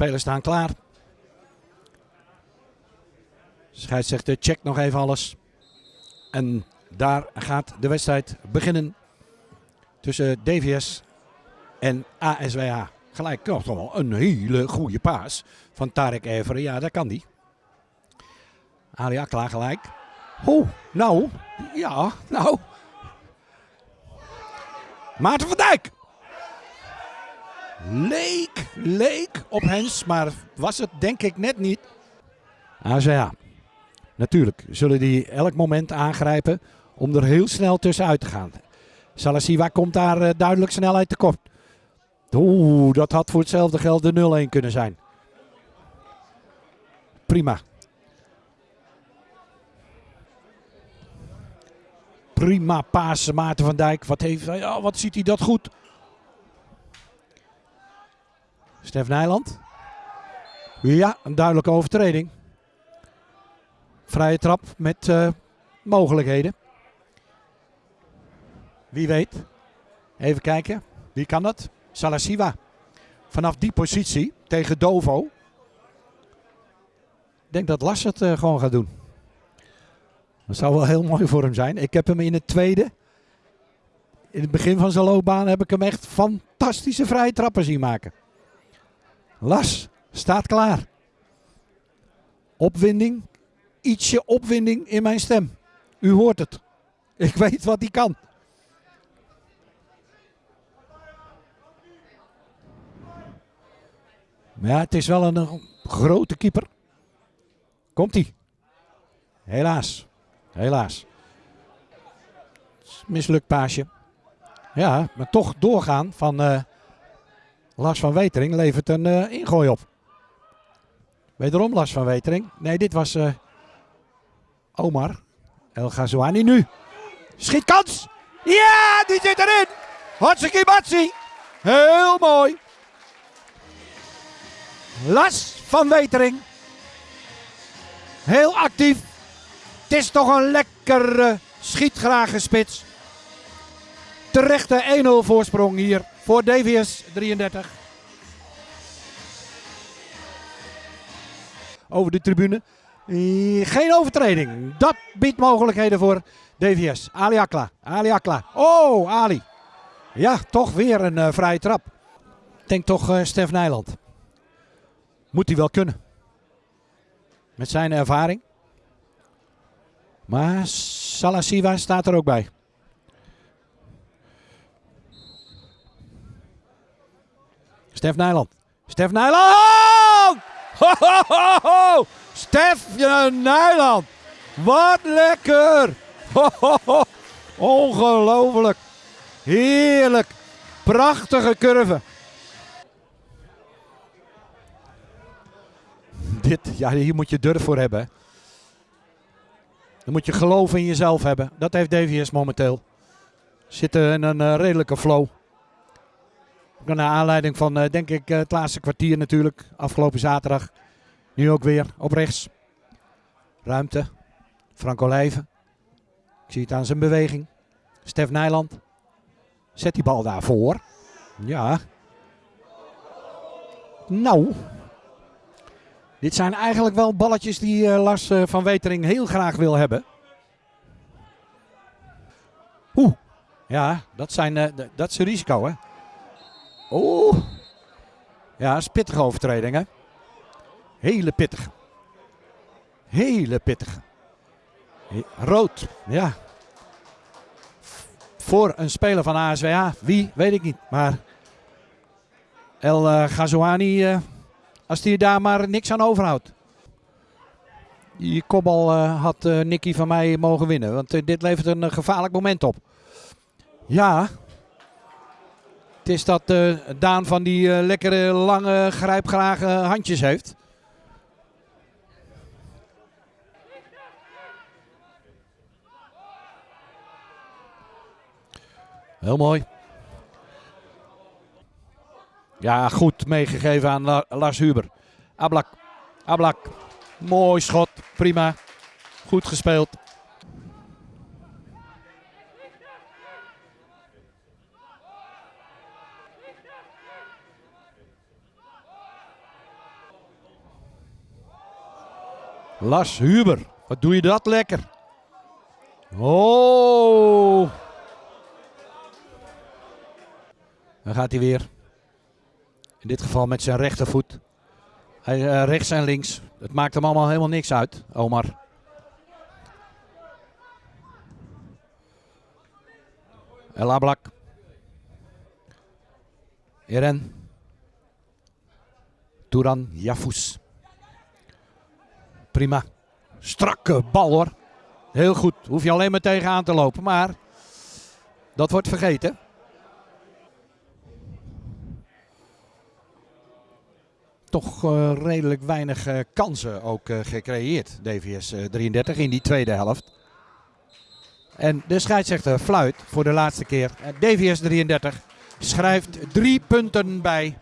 Spelers staan klaar. Scheidsrechter checkt nog even alles. En daar gaat de wedstrijd beginnen tussen DVS en ASWH. Gelijk toch wel een hele goede paas van Tarek Everen. Ja, dat kan die. Ali Akla gelijk. Oeh, nou, ja, nou. Maarten van Dijk. Leek, leek op Hens, maar was het denk ik net niet. ASWH. Natuurlijk zullen die elk moment aangrijpen om er heel snel tussenuit te gaan. Salasiwa komt daar uh, duidelijk snelheid tekort. Oeh, dat had voor hetzelfde geld de 0-1 kunnen zijn. Prima. Prima paas Maarten van Dijk. Wat, heeft, oh, wat ziet hij dat goed. Stef Nijland. Ja, een duidelijke overtreding. Vrije trap met uh, mogelijkheden. Wie weet. Even kijken. Wie kan dat? Salasiwa. Vanaf die positie tegen Dovo. Ik denk dat Lars het uh, gewoon gaat doen. Dat zou wel heel mooi voor hem zijn. Ik heb hem in het tweede. In het begin van zijn loopbaan heb ik hem echt fantastische vrije trappen zien maken. Las staat klaar. Opwinding. Ietsje opwinding in mijn stem. U hoort het. Ik weet wat hij kan. Maar ja, het is wel een, grote keeper. Komt hij? Helaas. Helaas. Mislukt paasje. Ja, maar toch doorgaan van uh, Lars van Wetering levert een uh, ingooi op. Wederom Lars van Wetering. Nee, dit was uh, Omar. El Ghazouani nu. Schietkans. Ja, die zit erin. Hartstikke. Heel mooi. Las van Wetering. Heel actief. Het is toch een lekkere schietgrage spits. Terechte 1-0 voorsprong hier voor DVS 33. Over de tribune. Geen overtreding. Dat biedt mogelijkheden voor DVS. Ali Akla. Oh, Ali. Ja, toch weer een uh, vrije trap. Denk toch uh, Stef Nijland. Moet hij wel kunnen. Met zijn ervaring. Maar Salasiva staat er ook bij. Stef Nijland. Stef Nijland! Ho, Nijland! Wat lekker! Ongelooflijk! Heerlijk! Prachtige curve. Dit, ja, hier moet je durf voor hebben. Dan moet je geloof in jezelf hebben. Dat heeft DVS momenteel. Zitten in een uh, redelijke flow. Naar aanleiding van, uh, denk ik, uh, het laatste kwartier natuurlijk. Afgelopen zaterdag. Nu ook weer op rechts. Ruimte. Frank Olijven. Ik zie het aan zijn beweging. Stef Nijland. Zet die bal daarvoor. Ja. Nou, dit zijn eigenlijk wel balletjes die uh, Lars van Wetering heel graag wil hebben. Oeh, ja, dat, zijn, dat is een risico hè. Oeh, ja, dat is pittige overtreding hè. Hele pittige. Hele pittige. Rood, ja. Voor een speler van ASWH, wie weet ik niet. Maar El Ghazouani als hij daar maar niks aan overhoudt. Die kopbal uh, had Nicky van mij mogen winnen. Want dit levert een gevaarlijk moment op. Ja. Het is dat Daan van die lekkere lange grijpgrage handjes heeft. Heel mooi. Ja, goed meegegeven aan Lars Huber. Ablak. Ablak. Mooi schot. Prima. Goed gespeeld. Lars Huber, wat doe je dat lekker. Oh. Dan gaat hij weer. In dit geval met zijn rechtervoet. Hij, uh, rechts en links. Het maakt hem allemaal helemaal niks uit, Omar. El Ablak. Eren. Turan Jafus. Prima. Strakke bal hoor. Heel goed. Hoef je alleen maar tegenaan te lopen. Maar dat wordt vergeten. Toch uh, redelijk weinig uh, kansen ook uh, gecreëerd. DVS 33 in die tweede helft. En de scheidsrechter fluit voor de laatste keer. DVS 33 schrijft drie punten bij.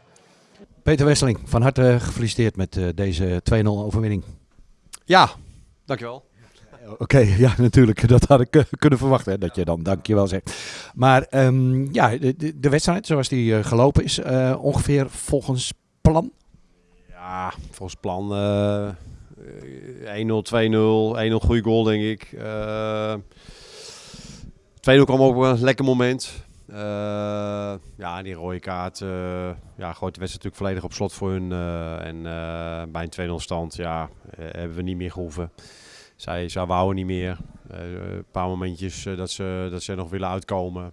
Peter Wesseling, van harte gefeliciteerd met deze 2-0 overwinning. Ja, dankjewel. Oké, okay, ja, natuurlijk. Dat had ik kunnen verwachten, dat je dan dankjewel zegt. Maar um, ja, de, de, wedstrijd zoals die uh, gelopen is, uh, ongeveer volgens plan? Ja, volgens plan uh, 1-0, 2-0, 1-0 goede goal denk ik. 2-0 kwam ook een lekker moment. Uh, ja, die rode kaart uh, ja, gooit de wedstrijd natuurlijk volledig op slot voor hun. Uh, en bij een 2-0 stand ja, hebben we niet meer gehoeven. Zij, zij wouden niet meer. een paar momentjes dat, ze, dat ze nog willen uitkomen.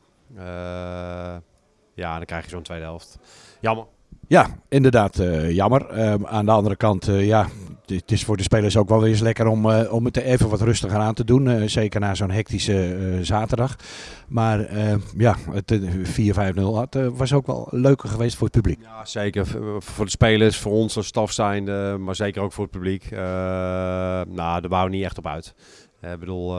ja, dan krijg je zo'n tweede helft. Jammer. Ja, inderdaad, jammer. Uh, aan de andere kant, ja, het is voor de spelers ook wel eens lekker om, om het even wat rustiger aan te doen. zeker na zo'n hectische zaterdag. Maar ja, het 4-5-0 was ook wel leuker geweest voor het publiek. Ja, zeker. Voor de spelers, voor ons als staf zijnde, maar zeker ook voor het publiek. nou, daar waren we niet echt op uit. Ik bedoel,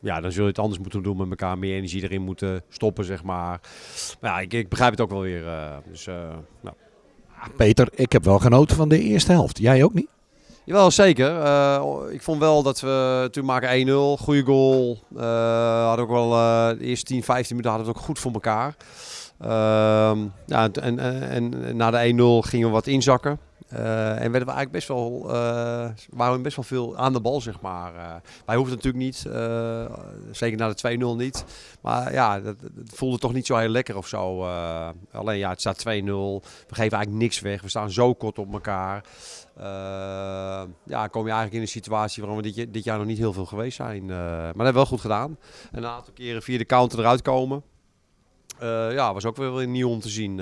ja, dan zul je het anders moeten doen met elkaar. Meer energie erin moeten stoppen, zeg maar. Maar ja, ik, ik begrijp het ook wel weer. Uh, dus, uh, nou. Peter, ik heb wel genoten van de eerste helft. Jij ook niet? Jawel, zeker. Uh, ik vond wel dat we toen maken 1-0, goede goal. hadden ook wel de eerste 10, 15 minuten hadden we het ook goed voor elkaar. Ehm, ja, en, en, en na de 1-0 gingen we wat inzakken. Uh, en werden we eigenlijk best wel, uh, waren we best wel veel aan de bal, zeg maar. Uh, wij hoefden natuurlijk niet, zeker na de 2-0 niet. Maar ja, dat, voelde toch niet zo heel lekker of zo. alleen ja, het staat 2-0. We geven eigenlijk niks weg. We staan zo kort op elkaar. ja, kom je eigenlijk in een situatie waarom we dit, jaar nog niet heel veel geweest zijn. maar dat hebben we wel goed gedaan. En een aantal keren via de counter eruit komen. ja, was ook weer nieuw om te zien.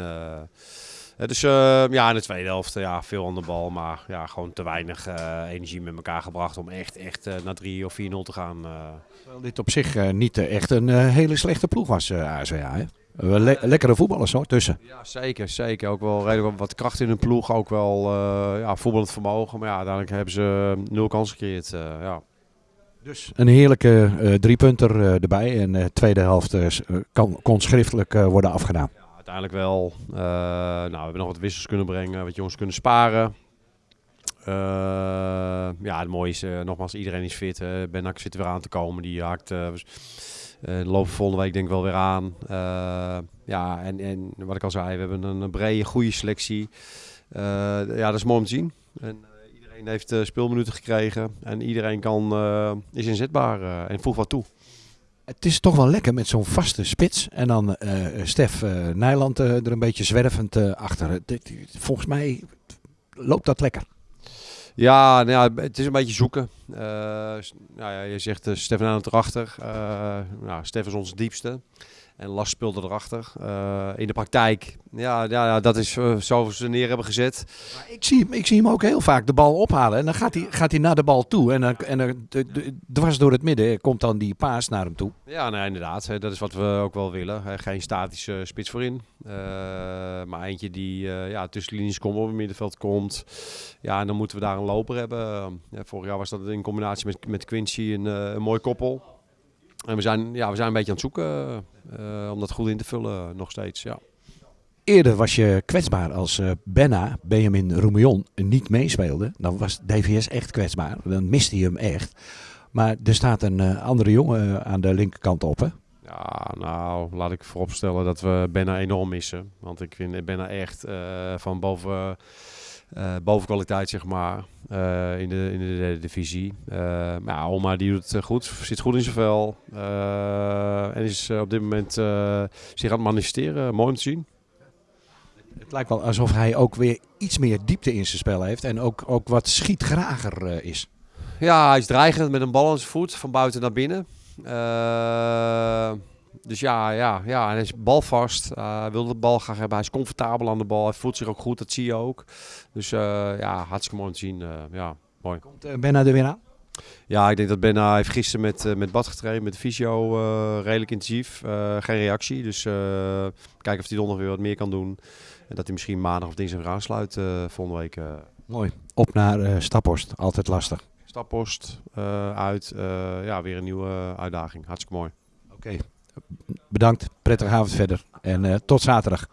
Dus uh, ja, in de tweede helft ja, veel aan de bal. Maar ja, gewoon te weinig uh, energie met elkaar gebracht om echt, echt uh, naar 3 of 4-0 te gaan. Terwijl dit op zich niet echt een hele slechte ploeg was, ASWA. Hè? Le lekkere voetballers hoor, tussen. Ja, zeker. Zeker. Ook wel redelijk wat kracht in hun ploeg. Ook wel ja, voetballend vermogen. Maar ja, uiteindelijk hebben ze nul kans gecreëerd. ja. Dus een heerlijke driepunter erbij. En de tweede helft kan, kon schriftelijk worden afgedaan uiteindelijk wel. Uh, nou, we hebben nog wat wissels kunnen brengen, wat jongens kunnen sparen. Uh, ja, het mooie is, uh, nogmaals, iedereen is fit. Benak zit er weer aan te komen. Die haakt lopen volgende week denk ik wel weer aan. ja, en, en wat ik al zei, we hebben een, een brede, goede selectie. ja, dat is mooi om te zien. En, iedereen heeft speelminuten gekregen. En iedereen kan, is inzetbaar en voegt wat toe het is toch wel lekker met zo'n vaste spits. En dan uh, Stef uh, Nijland uh, er een beetje zwervend achter. Volgens mij loopt dat lekker. Ja, nou ja, het is een beetje zoeken. nou ja, je zegt Stef Nijland erachter. nou, Stef is onze diepste. En speelde erachter. Uh, in de praktijk, ja, ja, dat is uh, zo ze neer hebben gezet. Maar ik, zie, ik zie hem ook heel vaak de bal ophalen. En dan gaat hij, gaat hij naar de bal toe. En, dan, en dan, dwars door het midden komt dan die paas naar hem toe. Ja, nou, inderdaad. Dat is wat we ook wel willen. Geen statische spits voorin. Uh, maar eentje die ja, tussen linies komt, op het middenveld komt. Ja, en dan moeten we daar een loper hebben. Ja, vorig jaar was dat in combinatie met, met Quincy een, een mooi koppel. En we zijn, ja, we zijn een beetje aan het zoeken uh, om dat goed in te vullen nog steeds. Ja. Eerder was je kwetsbaar als uh, Benna, Benjamin Roemion, niet meespeelde. Dan was DVS echt kwetsbaar. Dan miste hij hem echt. Maar er staat een uh, andere jongen aan de linkerkant op, hè? Ja, nou, laat ik vooropstellen dat we Benna enorm missen. Want ik vind Benna echt van boven eh, bovenkwaliteit, zeg maar, eh, in, de, in de derde divisie. Eh, maar ja, Oma die doet het goed, zit goed in zijn vel. en is op dit moment zich aan het manifesteren. Mooi om te zien. Het lijkt wel alsof hij ook weer iets meer diepte in zijn spel heeft. En ook, ook wat schietgrager is. Ja, hij is dreigend met een bal aan zijn voet, van buiten naar binnen. Eh, dus ja, ja, ja, en hij is balvast. Eh, hij wil de bal graag hebben. Hij is comfortabel aan de bal. Hij voelt zich ook goed, dat zie je ook. Dus eh, ja, hartstikke mooi om te zien. eh, ja, mooi. Komt uh, Benna er weer aan? Ja, ik denk dat Benna heeft gisteren met, eh, met Bad getraind, met de fysio, eh, redelijk intensief. Eh, geen reactie, dus eh, kijken of hij donderdag weer wat meer kan doen. En dat hij misschien maandag of dinsdag weer aansluit eh, volgende week. eh. Mooi. Op naar uh, Staphorst. Altijd lastig. Stappost eh, uit. eh, ja, weer een nieuwe uitdaging. Hartstikke mooi. Oké. Bedankt. Prettige avond verder. En uh, tot zaterdag.